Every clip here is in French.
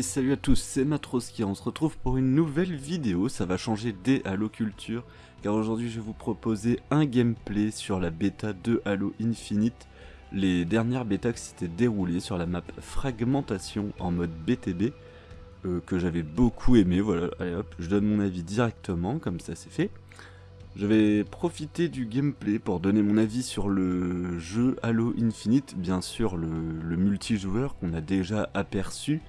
Salut à tous, c'est Matroski, on se retrouve pour une nouvelle vidéo, ça va changer des Halo Culture, car aujourd'hui je vais vous proposer un gameplay sur la bêta de Halo Infinite, les dernières bêtas qui s'étaient déroulées sur la map Fragmentation en mode BTB, euh, que j'avais beaucoup aimé, voilà, allez hop, je donne mon avis directement, comme ça c'est fait. Je vais profiter du gameplay pour donner mon avis sur le jeu Halo Infinite, bien sûr le multijoueur qu'on a déjà aperçu,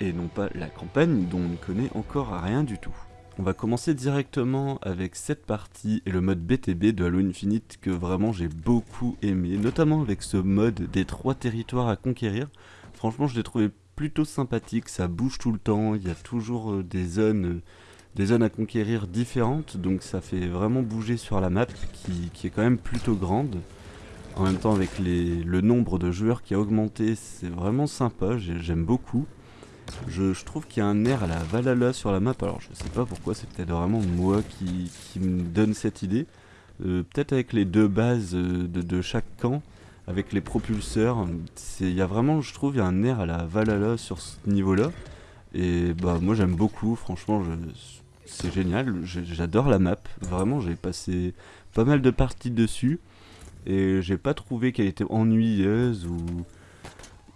et non pas la campagne dont on ne connaît encore rien du tout. On va commencer directement avec cette partie et le mode BTB de Halo Infinite que vraiment j'ai beaucoup aimé, notamment avec ce mode des trois territoires à conquérir. Franchement je l'ai trouvé plutôt sympathique, ça bouge tout le temps, il y a toujours euh, des zones, des zones à conquérir différentes, donc ça fait vraiment bouger sur la map qui, est quand même plutôt grande. En même temps avec le nombre de joueurs qui a augmenté, c'est vraiment sympa, j'aime beaucoup. Je, trouve qu'il y a un air à la Valhalla sur la map, alors je sais pas pourquoi, c'est peut-être vraiment moi qui, me donne cette idée. Euh, peut-être avec les deux bases euh, de, chaque camp, avec les propulseurs, il y a vraiment, je trouve, il y a un air à la Valhalla sur ce niveau-là. Et bah moi j'aime beaucoup, franchement, c'est génial, j'adore la map, vraiment j'ai passé pas mal de parties dessus. Et j'ai pas trouvé qu'elle était ennuyeuse ou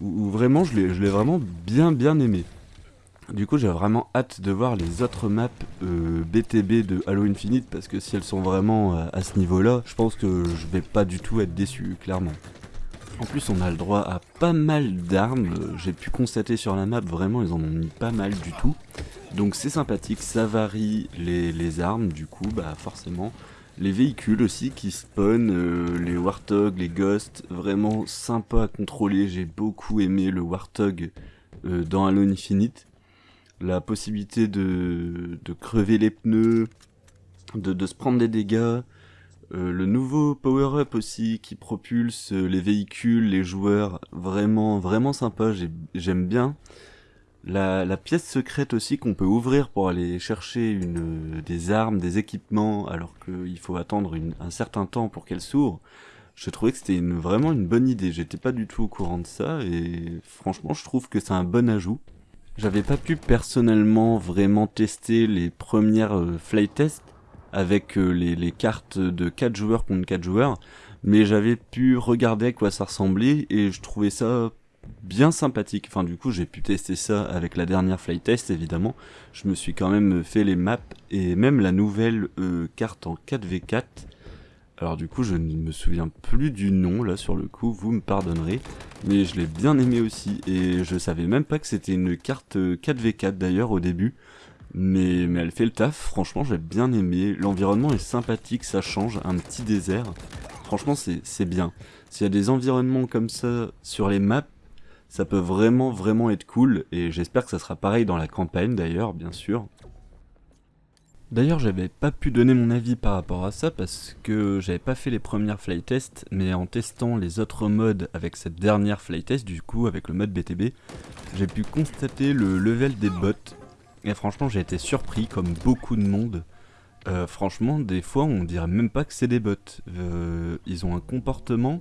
où, vraiment je l'ai vraiment bien bien aimé. Du coup j'ai vraiment hâte de voir les autres maps BTB euh, de Halo Infinite parce que si elles sont vraiment euh, à ce niveau là, je pense que je vais pas du tout être déçu, clairement. En plus on a le droit à pas mal d'armes, j'ai pu constater sur la map, vraiment ils en ont mis pas mal du tout. Donc c'est sympathique, ça varie les, les armes du coup, bah forcément. Les véhicules aussi qui spawnent, euh, les Warthog, les Ghosts, vraiment sympa à contrôler. J'ai beaucoup aimé le Warthog euh, dans Halo Infinite. La possibilité de, crever les pneus, de, se prendre des dégâts. Euh, le nouveau power-up aussi qui propulse les véhicules, les joueurs, vraiment vraiment sympa, j'aime bien. La, pièce secrète aussi qu'on peut ouvrir pour aller chercher une, des armes, des équipements, alors qu'il faut attendre un certain temps pour qu'elle s'ouvre, je trouvais que c'était vraiment une bonne idée. J'étais pas du tout au courant de ça, et franchement je trouve que c'est un bon ajout. J'avais pas pu personnellement vraiment tester les premières euh, flight tests avec euh, les, les, cartes de 4 joueurs contre 4 joueurs, mais j'avais pu regarder à quoi ça ressemblait, et je trouvais ça bien sympathique. Enfin, du coup, j'ai pu tester ça avec la dernière flight test, évidemment. Je me suis quand même fait les maps et même la nouvelle euh, carte en 4v4. Alors du coup, je ne me souviens plus du nom, là, sur le coup, vous me pardonnerez. Mais je l'ai bien aimé aussi, et je savais même pas que c'était une carte 4v4, euh, d'ailleurs, au début. Mais, mais elle fait le taf, franchement, j'ai bien aimé. L'environnement est sympathique, ça change, un petit désert. Franchement, c'est bien. S'il y a des environnements comme ça sur les maps, ça peut vraiment vraiment être cool et j'espère que ça sera pareil dans la campagne d'ailleurs bien sûr. D'ailleurs j'avais pas pu donner mon avis par rapport à ça parce que j'avais pas fait les premières flight tests mais en testant les autres modes avec cette dernière flight test du coup avec le mode BTB j'ai pu constater le level des bots et franchement j'ai été surpris comme beaucoup de monde. Euh, franchement des fois on dirait même pas que c'est des bots, euh, ils ont un comportement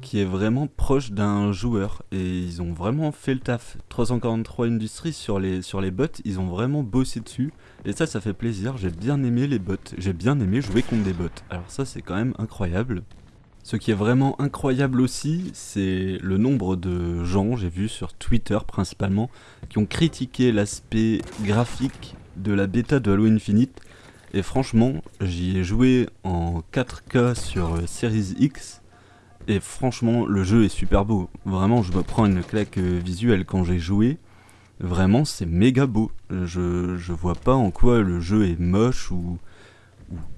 qui est vraiment proche d'un joueur et ils ont vraiment fait le taf. 343 Industries sur les, sur les bots, ils ont vraiment bossé dessus et ça ça fait plaisir, j'ai bien aimé les bots, j'ai bien aimé jouer contre des bots. Alors ça c'est quand même incroyable. Ce qui est vraiment incroyable aussi, c'est le nombre de gens, j'ai vu sur Twitter principalement, qui ont critiqué l'aspect graphique de la bêta de Halo Infinite. Et franchement, j'y ai joué en 4K sur Series X et franchement, le jeu est super beau. Vraiment, je me prends une claque euh, visuelle quand j'ai joué. Vraiment, c'est méga beau. Je, je vois pas en quoi le jeu est moche ou,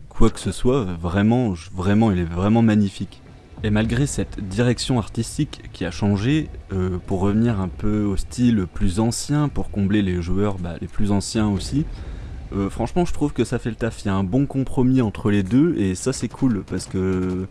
quoi que ce soit. Vraiment, vraiment, il est vraiment magnifique. Et malgré cette direction artistique qui a changé, euh, pour revenir un peu au style plus ancien, pour combler les joueurs bah, les plus anciens aussi, euh, franchement je trouve que ça fait le taf. Il y a un bon compromis entre les deux et ça c'est cool parce que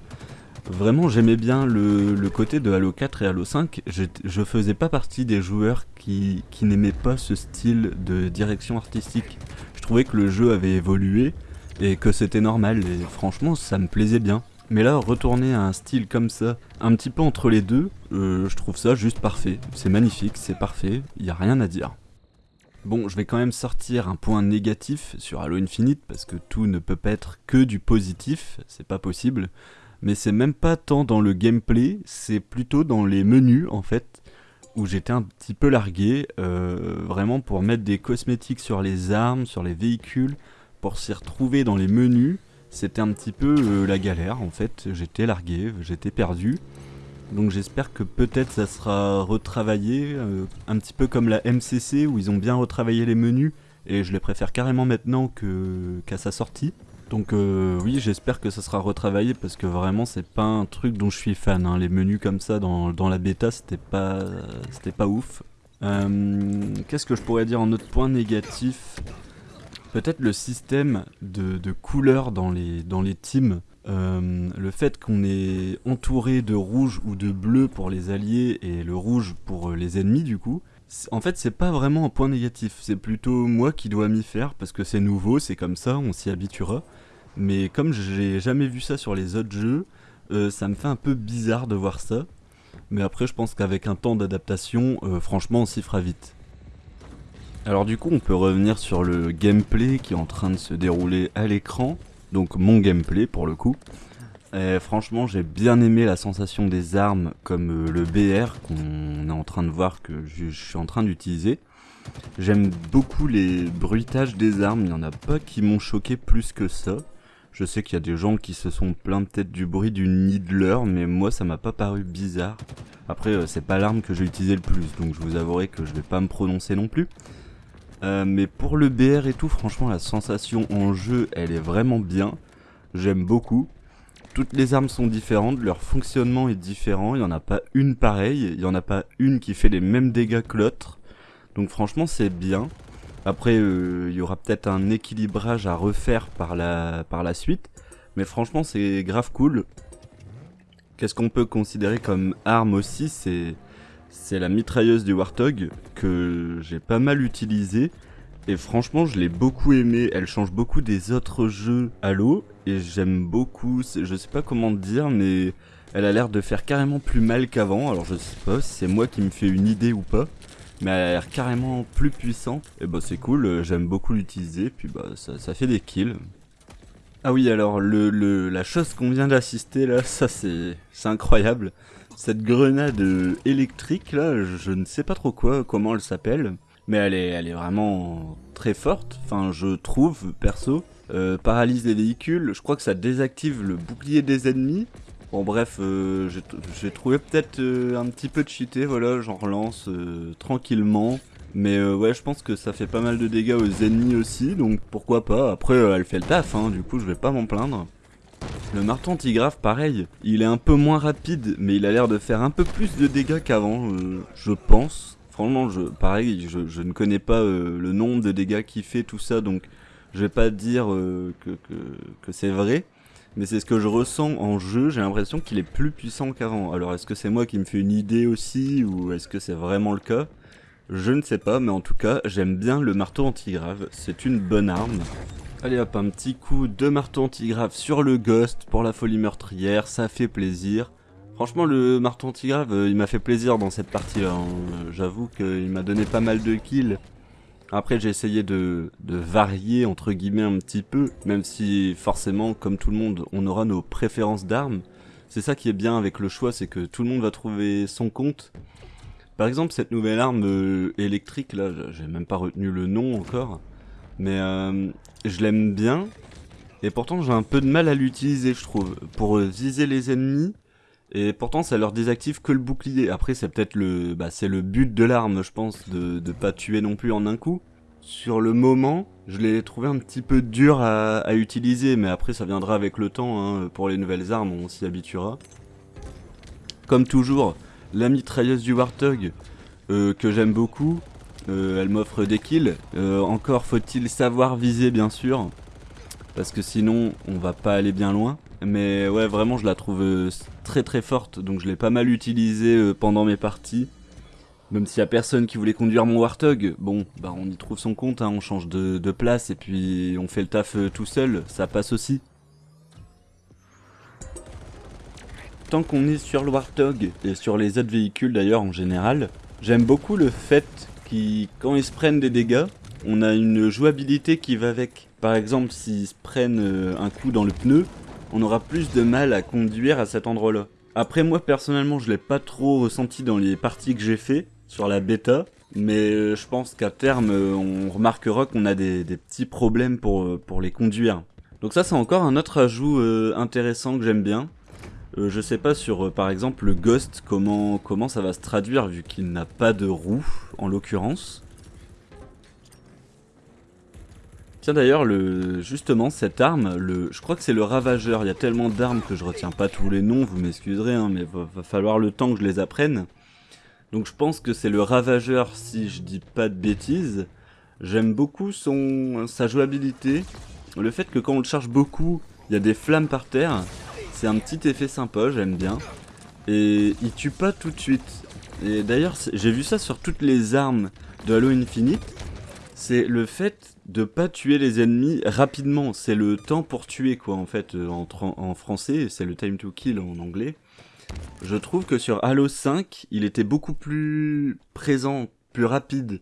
Vraiment, j'aimais bien le, côté de Halo 4 et Halo 5. Je, faisais pas partie des joueurs qui, n'aimaient pas ce style de direction artistique. Je trouvais que le jeu avait évolué et que c'était normal. Et franchement, ça me plaisait bien. Mais là, retourner à un style comme ça, un petit peu entre les deux, euh, je trouve ça juste parfait. C'est magnifique, c'est parfait, il a rien à dire. Bon, je vais quand même sortir un point négatif sur Halo Infinite parce que tout ne peut pas être que du positif, c'est pas possible. Mais c'est même pas tant dans le gameplay, c'est plutôt dans les menus en fait, où j'étais un petit peu largué, euh, vraiment pour mettre des cosmétiques sur les armes, sur les véhicules, pour s'y retrouver dans les menus, c'était un petit peu euh, la galère en fait, j'étais largué, j'étais perdu. Donc j'espère que peut-être ça sera retravaillé, euh, un petit peu comme la MCC où ils ont bien retravaillé les menus et je les préfère carrément maintenant qu'à sa sortie. Donc euh, oui, j'espère que ça sera retravaillé parce que vraiment c'est pas un truc dont je suis fan. hein. Les menus comme ça dans, dans la bêta, c'était pas, c'était pas ouf. Euh, Qu'est-ce que je pourrais dire en autre point négatif? Peut-être le système de, de couleurs dans les, dans les teams. Euh, le fait qu'on est entouré de rouge ou de bleu pour les alliés et le rouge pour les ennemis du coup, en fait c'est pas vraiment un point négatif, c'est plutôt moi qui dois m'y faire parce que c'est nouveau, c'est comme ça, on s'y habituera. Mais comme j'ai jamais vu ça sur les autres jeux, euh, ça me fait un peu bizarre de voir ça. Mais après je pense qu'avec un temps d'adaptation, euh, franchement on s'y fera vite. Alors du coup on peut revenir sur le gameplay qui est en train de se dérouler à l'écran donc mon gameplay pour le coup. Et franchement, j'ai bien aimé la sensation des armes comme euh, le BR qu'on est en train de voir que je, je suis en train d'utiliser. J'aime beaucoup les bruitages des armes, il n'y en a pas qui m'ont choqué plus que ça. Je sais qu'il y a des gens qui se sont plaints peut-être du bruit du Needler, mais moi ça m'a pas paru bizarre. Après, euh, c'est pas l'arme que j'ai utilisé le plus, donc je vous avouerai que je vais pas me prononcer non plus. Euh, mais pour le BR et tout, franchement, la sensation en jeu, elle est vraiment bien. J'aime beaucoup. Toutes les armes sont différentes, leur fonctionnement est différent. Il n'y en a pas une pareille, il n'y en a pas une qui fait les mêmes dégâts que l'autre. Donc franchement, c'est bien. Après, euh, il y aura peut-être un équilibrage à refaire par la, par la suite. Mais franchement, c'est grave cool. Qu'est-ce qu'on peut considérer comme arme aussi C'est la mitrailleuse du Warthog que j'ai pas mal utilisée. Et franchement, je l'ai beaucoup aimée. Elle change beaucoup des autres jeux Halo. Et j'aime beaucoup. Je sais pas comment dire, mais elle a l'air de faire carrément plus mal qu'avant. Alors je sais pas si c'est moi qui me fais une idée ou pas. Mais elle a l'air carrément plus puissante. Et bah c'est cool, euh, j'aime beaucoup l'utiliser. Puis bah ça, fait des kills. Ah oui, alors le, la chose qu'on vient d'assister là, ça c'est incroyable. Cette grenade euh, électrique là, je, je ne sais pas trop quoi, comment elle s'appelle, mais elle est, elle est vraiment très forte. Enfin, je trouve perso, Euh, paralyse les véhicules. Je crois que ça désactive le bouclier des ennemis. Bon bref, euh, j'ai trouvé peut-être euh, un petit peu cheaté, voilà, j'en relance euh, tranquillement. Mais euh, ouais, je pense que ça fait pas mal de dégâts aux ennemis aussi, donc pourquoi pas. Après, elle fait le taf, hein, du coup, je vais pas m'en plaindre. Le marteau antigraphe, pareil, il est un peu moins rapide, mais il a l'air de faire un peu plus de dégâts qu'avant, je pense. Franchement, je, pareil, je, ne connais pas le nombre de dégâts qu'il fait, tout ça, donc je vais pas dire que, que c'est vrai. Mais c'est ce que je ressens en jeu, j'ai l'impression qu'il est plus puissant qu'avant. Alors est-ce que c'est moi qui me fais une idée aussi, ou est-ce que c'est vraiment le cas? Je ne sais pas, mais en tout cas, j'aime bien le marteau antigrave, c'est une bonne arme. Allez hop, un petit coup de marteau antigrave sur le Ghost pour la folie meurtrière, ça fait plaisir. Franchement, le marteau antigrave, euh, il m'a fait plaisir dans cette partie-là. hein. J'avoue qu'il m'a donné pas mal de kills. Après, j'ai essayé de, de varier, entre guillemets, un petit peu, même si forcément, comme tout le monde, on aura nos préférences d'armes. C'est ça qui est bien avec le choix, c'est que tout le monde va trouver son compte. Par exemple, cette nouvelle arme euh, électrique, là, j'ai même pas retenu le nom encore, mais euh, je l'aime bien, et pourtant j'ai un peu de mal à l'utiliser, je trouve, pour viser les ennemis. Et pourtant, ça leur désactive que le bouclier. Après, c'est peut-être le, bah, c'est le but de l'arme, je pense, de, de pas tuer non plus en un coup. Sur le moment, je l'ai trouvé un petit peu dur à, à utiliser, mais après, ça viendra avec le temps. hein. Pour les nouvelles armes, on s'y habituera. Comme toujours, la mitrailleuse du Warthog, euh, que j'aime beaucoup. Euh, elle m'offre des kills. Euh, encore faut-il savoir viser, bien sûr. Parce que sinon, on va pas aller bien loin. Mais ouais, vraiment, je la trouve euh, très très forte. Donc je l'ai pas mal utilisée euh, pendant mes parties. Même s'il y a personne qui voulait conduire mon Warthog, bon, bah on y trouve son compte, hein, on change de, de place et puis on fait le taf euh, tout seul, ça passe aussi. Tant qu'on est sur le Warthog et sur les autres véhicules d'ailleurs en général, j'aime beaucoup le fait qui, quand ils se prennent des dégâts, on a une jouabilité qui va avec. Par exemple, s'ils se prennent un coup dans le pneu, on aura plus de mal à conduire à cet endroit-là. Après, moi personnellement, je l'ai pas trop ressenti dans les parties que j'ai fait sur la bêta, mais euh, je pense qu'à terme, euh, on remarquera qu'on a des, petits problèmes pour, pour les conduire. Donc ça, c'est encore un autre ajout intéressant que j'aime bien. je sais pas sur, par exemple, le Ghost, comment, comment ça va se traduire vu qu'il n'a pas de roue, en l'occurrence. Tiens d'ailleurs, le justement, cette arme, le, je crois que c'est le Ravageur. Il y a tellement d'armes que je retiens pas tous les noms, vous m'excuserez, hein, mais va, va falloir le temps que je les apprenne. Donc je pense que c'est le Ravageur si je dis pas de bêtises. J'aime beaucoup son sa jouabilité. Le fait que quand on le charge beaucoup, il y a des flammes par terre. C'est un petit effet sympa, j'aime bien. Et il tue pas tout de suite. Et d'ailleurs, j'ai vu ça sur toutes les armes de Halo Infinite. C'est le fait de pas tuer les ennemis rapidement. C'est le temps pour tuer, quoi, en fait, euh, en, français, c'est le time to kill en anglais. Je trouve que sur Halo 5, il était beaucoup plus présent, plus rapide.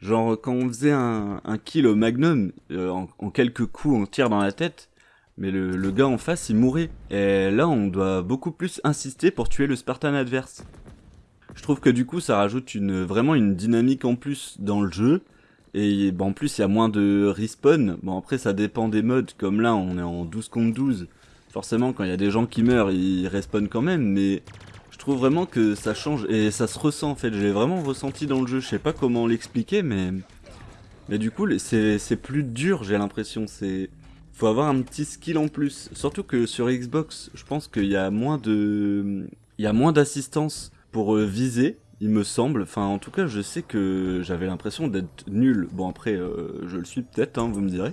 Genre, quand on faisait un, kill au magnum, euh, en, quelques coups, on tire dans la tête, mais le, gars en face, il mourait. Et là, on doit beaucoup plus insister pour tuer le Spartan adverse. Je trouve que du coup, ça rajoute vraiment une dynamique en plus dans le jeu, et bon, en plus, il y a moins de respawn. Bon, après, ça dépend des modes. Comme là, on est en 12 contre 12. Forcément, quand il y a des gens qui meurent, ils respawnent quand même. Mais je trouve vraiment que ça change. Et ça se ressent, en fait. J'ai vraiment ressenti dans le jeu. Je sais pas comment l'expliquer, mais... Mais du coup, c'est plus dur, j'ai l'impression. C'est... Faut avoir un petit skill en plus. Surtout que sur Xbox, je pense qu'il y a moins de... Il y a moins d'assistance pour euh, viser il me semble. Enfin, en tout cas, je sais que j'avais l'impression d'être nul. Bon, après, euh, je le suis peut-être, hein, vous me direz.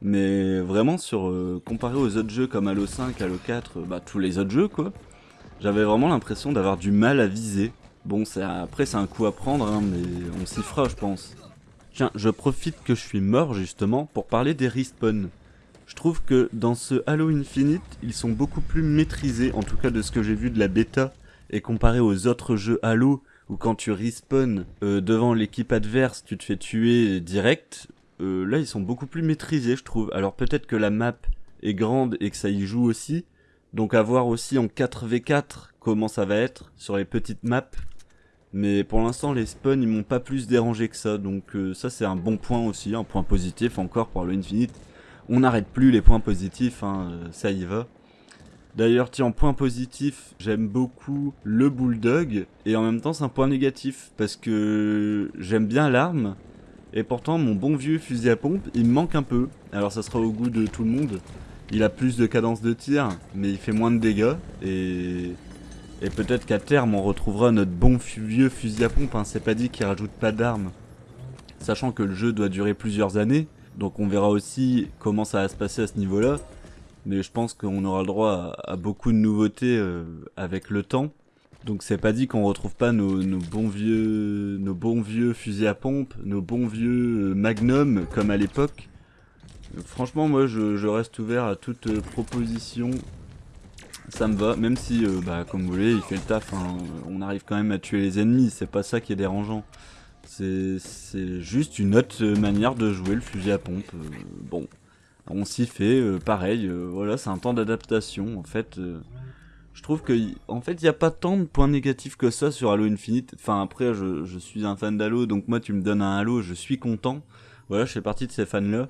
Mais vraiment, sur euh, comparé aux autres jeux comme Halo 5, Halo 4, bah, tous les autres jeux, quoi, j'avais vraiment l'impression d'avoir du mal à viser. Bon, après, c'est un coup à prendre, hein, mais on s'y fera, je pense. Tiens, je profite que je suis mort, justement, pour parler des respawns. Je trouve que dans ce Halo Infinite, ils sont beaucoup plus maîtrisés, en tout cas de ce que j'ai vu de la bêta, et comparé aux autres jeux Halo, ou quand tu respawn euh, devant l'équipe adverse, tu te fais tuer direct. Euh, là, ils sont beaucoup plus maîtrisés, je trouve. Alors peut-être que la map est grande et que ça y joue aussi. Donc à voir aussi en 4v4 comment ça va être sur les petites maps. Mais pour l'instant, les spawns, ils m'ont pas plus dérangé que ça. Donc euh, ça, c'est un bon point aussi, un point positif encore pour le Infinite. On n'arrête plus les points positifs, hein, ça y va. D'ailleurs, tiens, point positif, j'aime beaucoup le bulldog, et en même temps c'est un point négatif, parce que j'aime bien l'arme, et pourtant mon bon vieux fusil à pompe, il me manque un peu. Alors ça sera au goût de tout le monde. Il a plus de cadence de tir, mais il fait moins de dégâts, et... Peut-être qu'à terme on retrouvera notre bon vieux fusil à pompe, hein. c'est pas dit qu'il rajoute pas d'armes. Sachant que le jeu doit durer plusieurs années, donc on verra aussi comment ça va se passer à ce niveau-là mais je pense qu'on aura le droit à, beaucoup de nouveautés euh, avec le temps. Donc c'est pas dit qu'on retrouve pas nos, bons vieux nos bons vieux fusils à pompe, nos bons vieux euh, Magnum comme à l'époque. Franchement moi je, reste ouvert à toute euh, proposition. Ça me va, même si bah, comme vous voulez il fait le taf, hein. on arrive quand même à tuer les ennemis, c'est pas ça qui est dérangeant. C'est juste une autre manière de jouer le fusil à pompe. bon, on s'y fait, euh, pareil, euh, voilà, c'est un temps d'adaptation, en fait. Euh. je trouve que, en fait, il n'y a pas tant de points négatifs que ça sur Halo Infinite. Enfin, après, je, suis un fan d'Halo, donc moi, tu me donnes un Halo, je suis content. Voilà, je fais partie de ces fans-là.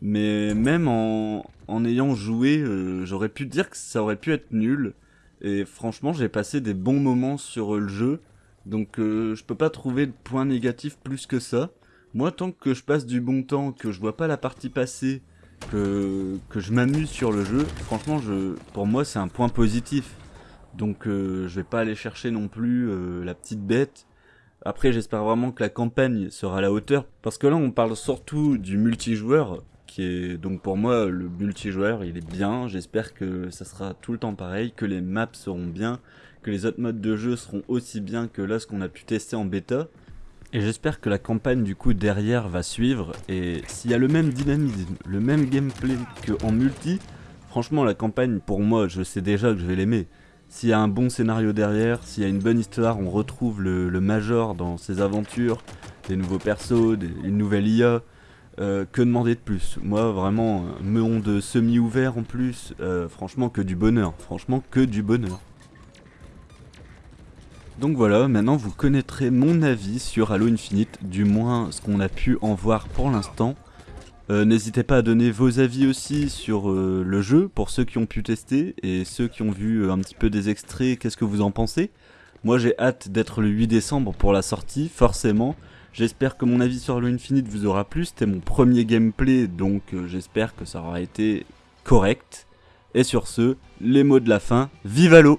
Mais même en, en ayant joué, j'aurais pu dire que ça aurait pu être nul. Et franchement, j'ai passé des bons moments sur le jeu. Donc je peux pas trouver de points négatifs plus que ça. Moi, tant que je passe du bon temps, que je vois pas la partie passer, que, je m'amuse sur le jeu, franchement, pour moi, c'est un point positif. Donc, euh, je vais pas aller chercher non plus euh, la petite bête. Après, j'espère vraiment que la campagne sera à la hauteur. Parce que là, on parle surtout du multijoueur. Qui est, donc pour moi, le multijoueur, il est bien. J'espère que ça sera tout le temps pareil, que les maps seront bien, que les autres modes de jeu seront aussi bien que là, ce qu'on a pu tester en bêta. Et j'espère que la campagne du coup derrière va suivre et s'il y a le même dynamisme, le même gameplay qu'en multi, franchement la campagne pour moi je sais déjà que je vais l'aimer. S'il y a un bon scénario derrière, s'il y a une bonne histoire, on retrouve le, Major dans ses aventures, des nouveaux persos, une nouvelle IA. Euh, que demander de plus? Moi, vraiment, un monde semi-ouvert en plus, euh, franchement, que du bonheur. Franchement, que du bonheur. Donc voilà, maintenant vous connaîtrez mon avis sur Halo Infinite, du moins ce qu'on a pu en voir pour l'instant. Euh, n'hésitez pas à donner vos avis aussi sur le jeu, pour ceux qui ont pu tester, et ceux qui ont vu un petit peu des extraits, qu'est-ce que vous en pensez Moi j'ai hâte d'être le 8 décembre pour la sortie, forcément. J'espère que mon avis sur Halo Infinite vous aura plu. C'était mon premier gameplay, donc euh, j'espère que ça aura été correct. Et sur ce, les mots de la fin, vive Halo